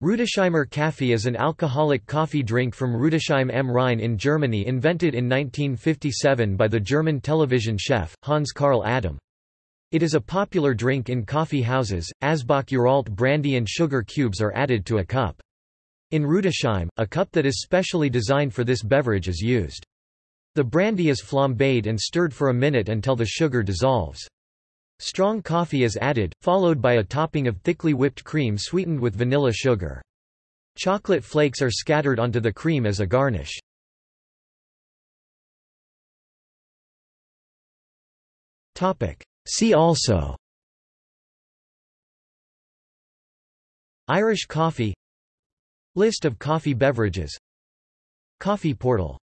Rudesheimer Kaffee is an alcoholic coffee drink from Rudesheim am Rhein in Germany invented in 1957 by the German television chef, Hans Karl Adam. It is a popular drink in coffee houses, Asbach Uralt brandy and sugar cubes are added to a cup. In Rudesheim, a cup that is specially designed for this beverage is used. The brandy is flambéed and stirred for a minute until the sugar dissolves. Strong coffee is added, followed by a topping of thickly whipped cream sweetened with vanilla sugar. Chocolate flakes are scattered onto the cream as a garnish. See also Irish coffee List of coffee beverages Coffee portal